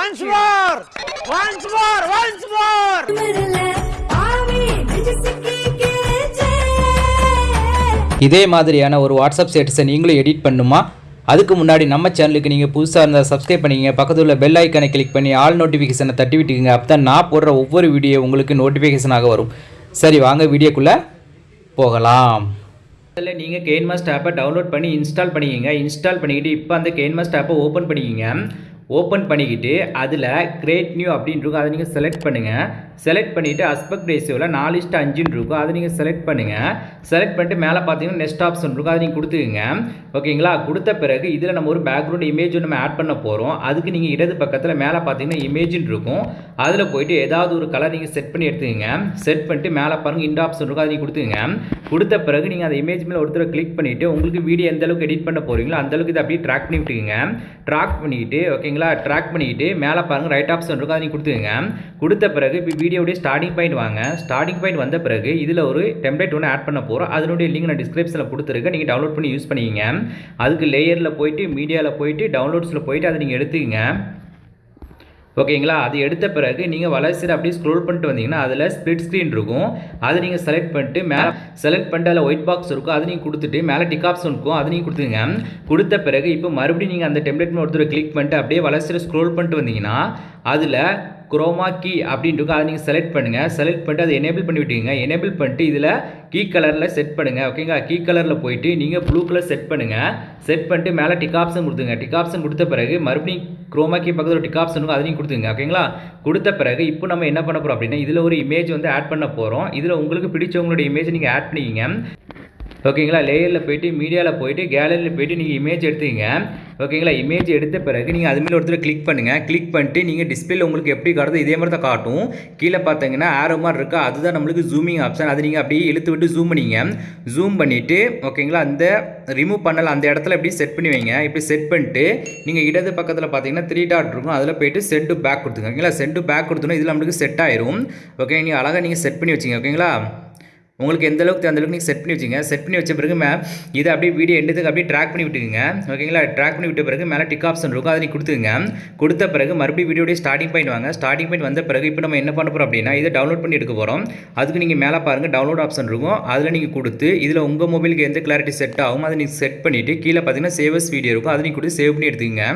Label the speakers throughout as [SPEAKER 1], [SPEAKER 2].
[SPEAKER 1] Once more once more once more இதே மாதிரியான ஒரு வாட்ஸ்அப் ஸ்டேட்டஸை நீங்களும் எடிட் பண்ணுமா? அதுக்கு முன்னாடி நம்ம சேனலுக்கு நீங்கள் புதுசாக இருந்தால் சப்ஸ்கிரைப் பண்ணிக்கங்க. பக்கத்தில் உள்ள பெல் ஐக்கனை கிளிக் பண்ணி ஆல் நோட்டிஃபிகேஷனை தட்டி விட்டுக்குங்க. அப்போ தான் நான் போடுற ஒவ்வொரு வீடியோ உங்களுக்கு நோட்டிஃபிகேஷனாக வரும். சரி வாங்க வீடியோக்குள்ளே போகலாம். இல்லை நீங்கள் கேன்மாஸ்ட் ஆப்பை டவுன்லோட் பண்ணி இன்ஸ்டால் பண்ணிக்கங்க. இன்ஸ்டால் பண்ணிக்கிட்டு இப்போ அந்த கேன்மாஸ்ட் ஆப்பை ஓப்பன் பண்ணிக்கங்க. ஓப்பன் பண்ணிக்கிட்டு அதில் கிரேட் நியூ அப்படின்னு இருக்கும். அதை நீங்கள் செலக்ட் பண்ணுங்கள் செலக்ட் பண்ணிவிட்டு அஸ்பெக்ட் ரேஷியோவில் நாலு இஸ்ட் அஞ்சுன்னு இருக்கும். அதை நீங்கள் செலக்ட் பண்ணுங்கள் செலக்ட் பண்ணிட்டு மேலே பார்த்தீங்கன்னா நெக்ஸ்ட் ஆப்ஷன் இருக்கும். அதை நீங்கள் கொடுத்துக்குங்க. ஓகேங்களா? கொடுத்த பிறகு இதில் நம்ம ஒரு பேக்ரவுண்ட் இமேஜ் நம்ம ஆட் பண்ண போகிறோம் அதுக்கு நீங்கள் இடது பக்கத்தில் மேலே பார்த்தீங்கன்னா இமேஜின் இருக்கும். அதில் போயிட்டு ஏதாவது ஒரு கலர் நீங்கள் செட் பண்ணி எடுத்துக்கங்க. செட் பண்ணிட்டு மேலே பாருங்கள் இந்த ஆப்ஷன் இருக்கும். அதை நீங்கள் கொடுத்துங்க கொடுத்த பிறகு நீங்கள் அந்த இமேஜ் மேலே ஒருத்தர் கிளிக் பண்ணிவிட்டு உங்களுக்கு வீடியோ எந்த அளவுக்கு எடிட் பண்ண போகிறீங்களோ அந்தளவுக்கு இதை அப்படியே ட்ராக் பண்ணி விட்டுக்குங்க. ட்ராக் பண்ணிக்கிட்டு ஓகேங்களா? ட்ராக் பண்ணிக்கிட்டு மேலே பாருங்கள் ரைட் ஆப்ஷன் இருக்கும். அதை நீங்கள் கொடுத்துங்க கொடுத்த பிறகு இப்போ வீடியோடைய ஸ்டார்டிங் பாயிண்ட் வாங்க. ஸ்டார்டிங் பாயிண்ட் வந்த பிறகு இதில் ஒரு டெம்ப்ளேட் ஒன்று ஆட் பண்ண போகிறோம் அதனுடைய லிங்க் நான் டிஸ்கிரிப்ஷனில் கொடுத்துருக்கேன். நீங்கள் டவுன்லோட் பண்ணி யூஸ் பண்ணிக்கிங்க. அதுக்கு லேயரில் போயிட்டு மீடியாவில் போயிட்டு டவுன்லோட்ஸில் போயிட்டு அதை நீங்கள் எடுத்துக்கங்க. ஓகேங்களா? அது எடுத்த பிறகு நீங்கள் வளர்ச்சியில் அப்படியே ஸ்க்ரோல் பண்ணிட்டு வந்தீங்கன்னா அதில் ஸ்ப்ளிட் ஸ்க்ரீன் இருக்கும். அதை நீங்கள் செலக்ட் பண்ணிட்டு மேலே செலக்ட் பண்ணிட்டு அதில் ஒயிட் பாக்ஸ் இருக்கும். அதை நீங்கள் கொடுத்துட்டு மேலே டிக் ஆப்ஷன் இருக்கும். அதை நீங்கள் கொடுத்துங்க கொடுத்த பிறகு இப்போ மறுபடியும் நீங்கள் அந்த டெம்ப்ளேட் ஒருத்தர் கிளிக் பண்ணிட்டு அப்படியே வளர்ச்சியில் ஸ்க்ரோல் பண்ணிட்டு வந்தீங்கன்னா அதில் குரோமா கீ அப்படின்ட்டு அதை நீங்கள் செலக்ட் பண்ணுங்கள் செலக்ட் பண்ணிட்டு அதை எனேபிள் பண்ணி விட்டீங்க எனேபிள் பண்ணிட்டு இதில் கீ கலரில் செட் பண்ணுங்கள் ஓகேங்களா கீ கலரில் போயிட்டு நீங்கள் ப்ளூ கலர் செட் பண்ணுங்கள் செட் பண்ணிட்டு மேலே டிக் ஆப்ஷன் கொடுத்துங்க டிக் ஆப்ஷன் கொடுத்த பிறகு மறுபடியும் குரோமா கீ பக்கத்தில் டிக் ஆப்ஷன் அதை நீங்கள் கொடுத்துங்க ஓகேங்களா கொடுத்த பிறகு இப்போ நம்ம என்ன பண்ண போகிறோம் அப்படின்னா இதில் ஒரு இமேஜ் வந்து ஆட் பண்ண போகிறோம் இதில் உங்களுக்கு பிடிச்சவங்களுடைய இமேஜ் நீங்கள் ஆட் பண்ணிக்கிங்க. ஓகேங்களா? லேயரில் போயிட்டு மீடியாவில் போயிட்டு கேலரியில் போயிட்டு நீங்கள் இமேஜ் எடுத்துக்கங்க ஓகேங்களா? இமேஜ் எடுத்த பிறகு நீங்கள் அதுமாரி ஒருத்தர் கிளிக் பண்ணுங்கள் கிளிக் பண்ணிட்டு நீங்கள் டிஸ்பிளேல உங்களுக்கு எப்படி காட்டுதோ இதே மாதிரி தான் காட்டும். கீழே பார்த்தீங்கன்னா ஆரோ மாதிரி இருக்கா? அதுதான் நம்மளுக்கு ஜூமிங் ஆப்ஷன் அது நீங்கள் அப்படியே இழுத்து விட்டு ஜூம் பண்ணிங்க. ஜூம் பண்ணிவிட்டு ஓகேங்களா? அந்த ரிமூவ் பண்ணல அந்த இடத்துல எப்படி செட் பண்ணி வைங்க. இப்படி செட் பண்ணிட்டு நீங்கள் இடது பக்கத்தில் பார்த்தீங்கன்னா த்ரீ டாட் இருக்கும். அதில் போயிட்டு செட் டு பேக் கொடுத்துங்க. ஓகேங்களா? செட் டு பேக் கொடுத்தோன்னா இதில் நம்மளுக்கு செட் ஆயிரும். ஓகே நீங்கள் அழகாக நீங்கள் செட் பண்ணி வச்சிங்க. ஓகேங்களா? உங்களுக்கு எந்த அளவுக்கு அந்த அளவுக்கு நீங்கள் செட் பண்ணி வச்சுங்க. செட் பண்ணி வச்ச பிறகு மே இதை அப்படியே வீடியோ எண்டுக்கு அப்படியே ட்ராக் பண்ணி விட்டுக்குங்க. ஓகேங்களா ட்ராக் பண்ணி விட்ட பிறகு மேலே டிக் ஆப்ஷன் இருக்கும். அதை நீங்கள் கொடுத்துங்க கொடுத்த பிறகு மறுபடியும் வீடியோடைய ஸ்டார்டிங் பாயிண்ட் வாங்க. ஸ்டார்டிங் பாயிண்ட் வந்த பிறகு இப்போ நம்ம என்ன பண்ண போகிறோம் அப்படின்னா இதை டவுன்லோட் பண்ணி எடுக்க போகிறோம் அதுக்கு நீங்கள் மேலே பாருங்கள் டவுன்லோட் ஆப்ஷன் இருக்கும். அதில் நீங்கள் கொடுத்து இதில் உங்கள் மொபைலுக்கு எந்த கிளாரிட்டி செட் ஆகும் அதை நீங்கள் செட் பண்ணிவிட்டு கீழே பார்த்தீங்கன்னா சேவஸ் வீடியோ இருக்கும். அதை நீங்கள் கொடுத்து சேவ் பண்ணி எடுத்துக்கங்க.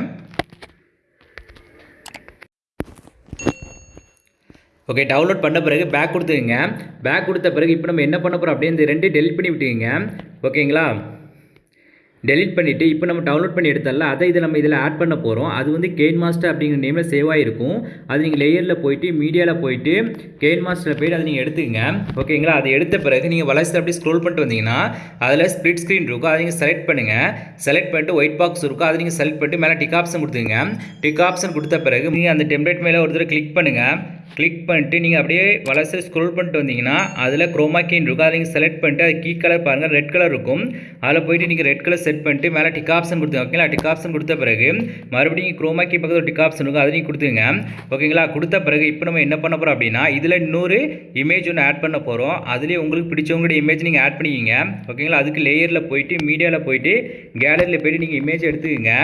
[SPEAKER 1] ஓகே டவுன்லோட் பண்ண பிறகு பேக் கொடுத்துருங்க பேக் கொடுத்த பிறகு இப்போ நம்ம என்ன பண்ண போகிறோம் அப்படியே இந்த ரெண்டு டெலிட் பண்ணி விட்டுங்க ஓகேங்களா டெலிட் பண்ணிவிட்டு இப்போ நம்ம டவுன்லோட் பண்ணி எடுத்தல அதை இதை நம்ம இதில் ஆட் பண்ண போகிறோம் அது வந்து கெயின் மாஸ்டர் அப்படிங்கிற நேமில் சேவ் ஆகிருக்கும் அது நீங்கள் லேயரில் போயிட்டு மீடியாவில் போயிட்டு கெயின் மாஸ்டரில் போயிட்டு அதை நீங்கள் எடுத்துக்கங்க. ஓகேங்களா அதை எடுத்த பிறகு நீங்கள் வளர்ச்சி அப்படியே ஸ்க்ரோல் பண்ணிட்டு வந்தீங்கன்னா அதில் ஸ்ப்ளிட் ஸ்க்ரீன் இருக்கும். அதை நீங்கள் செலக்ட் பண்ணுங்கள் செலக்ட் பண்ணிட்டு ஒயிட் பாக்ஸ் இருக்கும். அதை நீங்கள் செலக்ட் பண்ணிட்டு மேலே டிக் ஆப்ஷன் கொடுத்துங்க டிக் ஆப்ஷன் கொடுத்த பிறகு நீங்கள் அந்த டெம்ப்ளேட் மேலே ஒரு தடவை கிளிக் பண்ணுங்கள் கிளிக் பண்ணிட்டு நீங்கள் அப்படியே வளர்ச்சி ஸ்க்ரோல் பண்ணிட்டு வந்தீங்கன்னா அதில் குரோமாக்கின் கீன் இருக்கும். அதை நீங்கள் செலக்ட் பண்ணிட்டு அது கீ கலர் பாருங்கள் ரெட் கலர் இருக்கும். அதில் போயிட்டு நீங்கள் ரெட் கலர் செட் பண்ணிட்டு மேலே டிக் ஆப்ஷன் கொடுத்துங்க ஓகேங்களா டிக் ஆப்ஷன் கொடுத்த பிறகு மறுபடியும் நீங்கள் குரோமாக்கி பக்கத்தில் டிக் ஆப்ஷன் இருக்கும். அதை நீங்கள் கொடுத்துங்க ஓகேங்களா கொடுத்த பிறகு இப்போ நம்ம என்ன பண்ண போகிறோம் அப்படின்னா இதில் இன்னொரு இமேஜ் ஒன்று ஆட் பண்ண போகிறோம் அதுலேயே உங்களுக்கு பிடிச்சவங்களுடைய இமேஜ் நீங்கள் ஆட் பண்ணிக்கிங்க. ஓகேங்களா அதுக்கு லேயரில் போயிட்டு மீடியாவில் போயிட்டு கேலரியில் போயிட்டு நீங்கள் இமேஜ் எடுத்துக்கோங்க.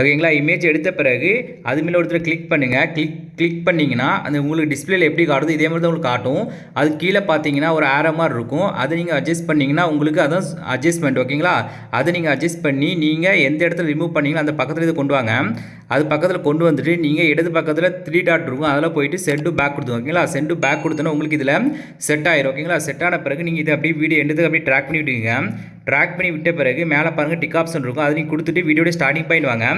[SPEAKER 1] ஓகேங்களா? இமேஜ் எடுத்த பிறகு அது மேலே ஒருத்தர் கிளிக் பண்ணுங்கள் கிளிக் கிளிக் பண்ணிங்கன்னா அந்த உங்களுக்கு டிஸ்பிளேல எப்படி காட்டுதோ இதே மாதிரி தான் உங்களுக்கு காட்டும். அது கீழே பார்த்தீங்கன்னா ஒரு ஆரோ மாதிரி இருக்கும். அதை நீங்கள் அட்ஜஸ்ட் பண்ணிங்கன்னா உங்களுக்கு அதான் அட்ஜஸ்ட்மெண்ட் ஓகேங்களா? அதை நீங்கள் அட்ஜஸ்ட் பண்ணி நீங்கள் எந்த இடத்துல ரிமூவ் பண்ணீங்களோ அந்த பக்கத்தில் இதை கொண்டு வாங்க. அது பக்கத்தில் கொண்டு வந்துட்டு நீங்கள் இடது பக்கத்தில் த்ரீ டாட் இருக்கும். அதில் போயிட்டு செண்டு பேக் கொடுத்து ஓகேங்களா? சென்ட் பேக் கொடுத்தோன்னா உங்களுக்கு இதில் செட் ஆயிரும் ஓகேங்களா? செட் ஆன பிறகு நீங்கள் இதை அப்படியே வீடியோ எடுத்து அப்படியே ட்ராக் பண்ணிவிட்டுங்க ட்ராக் பண்ணி விட்ட பிறகு மேலே பாருங்கள் டிக் ஆப்ஷன் இருக்கும். அதை நீங்கள் கொடுத்துட்டு வீடியோட ஸ்டார்டிங் பாயிண்ட் வாங்க.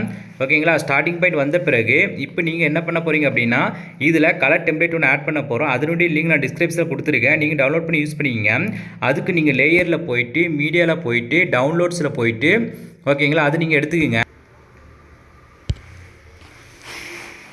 [SPEAKER 1] ஓகேங்களா ஸ்டார்டிங் பாயிண்ட் வந்த பிறகு இப்போ நீங்கள் என்ன பண்ண போகிறீங்க அப்படின்னா இதில் கலர் டெம்ப்ளேட் ஒன்று ஆட் பண்ண போகிறோம் அதனுடைய லிங்க் நான் டிஸ்கிரிப்ஷனில் கொடுத்துருக்கேன். நீங்கள் டவுன்லோட் பண்ணி யூஸ் பண்ணிக்கிங்க. அதுக்கு நீங்கள் லேயரில் போயிட்டு மீடியாவில் போயிட்டு டவுன்லோட்ஸில் போயிட்டு ஓகேங்களா அது நீங்கள் எடுத்துக்கங்க.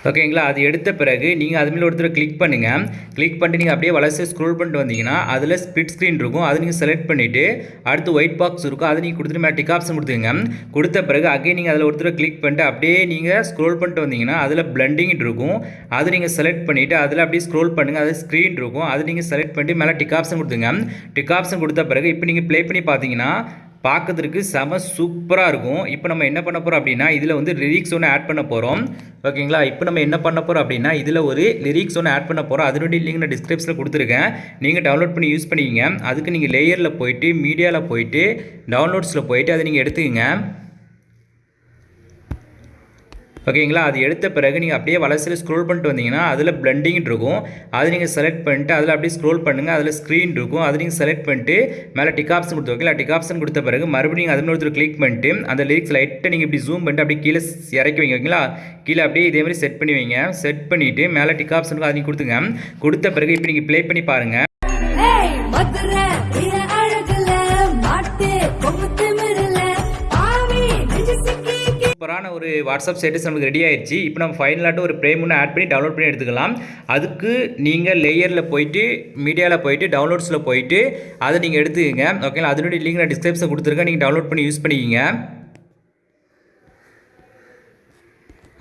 [SPEAKER 1] ஓகேங்களா அது எடுத்த பிறகு நீங்கள் அது மேலே ஒருத்தர் கிளிக் பண்ணுங்கள் கிளிக் பண்ணிட்டு நீங்கள் அப்படியே வளர்ச்சி ஸ்க்ரோல் பண்ணிட்டு வந்தீங்கன்னா அதில் ஸ்பிட் ஸ்க்ரீன் இருக்கும். அதை நீங்கள் செலக்ட் பண்ணிவிட்டு அடுத்து ஒயிட் பாக்ஸ் இருக்கும். அதை நீங்கள் கொடுத்துட்டு மேலே டிக் ஆப்ஷன் கொடுத்துங்க கொடுத்த பிறகு அகைன் நீங்கள் அதில் ஒருத்தர் கிளிக் பண்ணிட்டு அப்படியே நீங்கள் ஸ்க்ரோல் பண்ணிட்டு வந்தீங்கன்னா அதில் பிளண்டிங் இருக்கும். அதை நீங்கள் செலக்ட் பண்ணிவிட்டு அதில் அப்படியே ஸ்க்ரோல் பண்ணுங்கள் அது ஸ்க்ரீன் இருக்கும். அதை நீங்கள் செலக்ட் பண்ணிட்டு மேலே டிக் ஆப்ஷன் கொடுத்துங்க டிக் ஆப்ஷன் கொடுத்த பிறகு இப்போ நீங்கள் ப்ளே பண்ணி பார்த்தீங்கன்னா பார்க்கறதுக்கு செம சூப்பராக இருக்கும். இப்போ நம்ம என்ன பண்ண போகிறோம் அப்படின்னா இதில் வந்து லிரிக்ஸ் ஒன்று ஆட் பண்ண போகிறோம் ஓகேங்களா? இப்போ நம்ம என்ன பண்ண போகிறோம் அப்படின்னா இதில் ஒரு லிரிக்ஸ் ஒன்று ஆட் பண்ண போகிறோம் அதனுடைய லிங்க் நான் டிஸ்கிரிப்ஷனில் கொடுத்துருக்கேன். நீங்கள் டவுன்லோட் பண்ணி யூஸ் பண்ணிக்கிங்க. அதுக்கு நீங்கள் லேயரில் போயிட்டு மீடியாவில் போயிட்டு டவுன்லோட்ஸில் போயிட்டு அதை நீங்கள் எடுத்துக்கங்க. ஓகேங்களா? அது எடுத்த பிறகு நீங்கள் அப்படியே வளர்ச்சியில் ஸ்க்ரோல் பண்ணிட்டு வந்தீங்கன்னா அதில் பிளண்டிங் இருக்கும். அது நீங்கள் செலக்ட் பண்ணிட்டு அதில் அப்படியே ஸ்க்ரோல் பண்ணுங்கள் அதில் ஸ்க்ரீன் இருக்கும். அது நீங்கள் செலக்ட் பண்ணிட்டு மேலே டிக் ஆப்ஷன் கொடுத்து ஓகேங்களா? டிக் ஆப்ஷன் கொடுத்த பிறகு மறுபடியும் அது ஒருத்தர் கிளிக் பண்ணிட்டு அந்த லிரிக்ஸ் லைட்டை நீங்கள் இப்படி ஜூம் பண்ணிட்டு அப்படியே கீழே இறக்கி வைங்க ஓகேங்களா? கீழே அப்படியே இதே மாதிரி செட் பண்ணி வைங்க. செட் பண்ணிவிட்டு மேலே டிக் ஆப்ஷனுக்கு அதையும் நீங்கள் கொடுத்துங்க. கொடுத்த பிறகு இப்போ நீங்கள் ப்ளே பண்ணி பாருங்கள் சூப்பரான ஒரு வாட்ஸ்அப் ஸ்டேட்டஸ் நமக்கு ரெடி ஆயிடுச்சு இப்போ நம்ம ஃபைனலாட்டு ஒரு ப்ரேம் ஒன்று ஆட் பண்ணி டவுன்லோட் பண்ணி எடுத்துக்கலாம். அதுக்கு நீங்கள் லேயரில் போயிட்டு மீடியாவில் போயிட்டு டவுன்லோட்ஸில் போயிட்டு அதை நீங்கள் எடுத்துக்கங்க. ஓகேங்களா அதனுடைய லிங்க் நான் டிஸ்கிரிப்ஷன் கொடுத்துருக்கேன். நீங்கள் டவுன்லோட் பண்ணி யூஸ் பண்ணிக்கிங்க.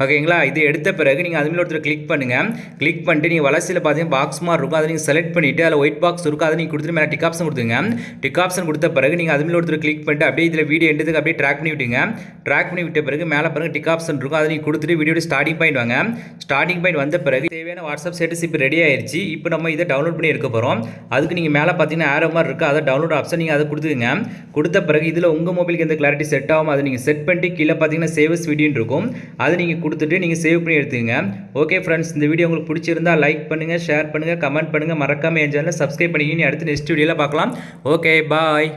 [SPEAKER 1] ஓகேங்களா? இது எடுத்த பிறகு நீங்கள் அதுமாதிரி ஒருத்தர் கிளிக் பண்ணுங்கள் கிளிக் பண்ணிட்டு நீங்கள் வளர்ச்சியில் பார்த்தீங்கன்னா பாக்ஸ் மாதிரி இருக்கும். அதை நீங்கள் செலக்ட் பண்ணிவிட்டு அதில் ஒயிட் பாக்ஸ் இருக்கும். அதை நீங்கள் கொடுத்துட்டு மேலே டிக் ஆப்ஷன் கொடுத்துங்க டிக் ஆப்ஷன் கொடுத்த பிறகு நீங்கள் அதுமாதிரி ஒருத்தர் கிளிக் பண்ணிட்டு அப்படியே இதில் வீடியோ எடுத்துக்கு அப்படியே ட்ராக் பண்ணி விட்டுங்க ட்ராக் பண்ணி விட்ட பிறகு மேலே பிறகு டிக் ஆப்ஷன் இருக்கும். அதை நீங்கள் கொடுத்துட்டு வீடியோட ஸ்டார்டிங் பாயிண்ட் வாங்க. ஸ்டார்டிங் பாயிண்ட் வந்த பிறகு தேவையான வாட்ஸ்அப் ஸ்டேட்டஸ் இப்போ ரெடி ஆயிடுச்சு இப்போ நம்ம இதை டவுன்லோட் பண்ணி எடுக்க போகிறோம் அதுக்கு நீங்கள் மேலே பார்த்தீங்கன்னா ஆரோ மாதிரி இருக்குது அதை டவுன்லோட் ஆப்ஷன் நீங்கள் அதை கொடுத்துங்க கொடுத்த பிறகு இதில் உங்கள் மொபைலுக்கு எந்த கிளாரிட்டி செட் ஆகும் அதை நீங்கள் செட் பண்ணிட்டு கீழே பார்த்தீங்கன்னா சேவஸ் வீடியோன்னு இருக்கும். அதை நீங்கள் கொடுத்துட்டு நீங்கள் சேவ் பண்ணி எடுத்துக்கங்க. ஓகே ஃப்ரெண்ட்ஸ் இந்த வீடியோ உங்களுக்கு பிடிச்சிருந்தா லைக் பண்ணுங்கள் ஷேர் பண்ணுங்கள் கமெண்ட் பண்ணுங்கள் மறக்காமல் என் சேனலை சப்ஸ்கிரைப் பண்ணிக்கிங்க. அடுத்து நெக்ஸ்ட் வீடியோவில் பார்க்கலாம். Okay bye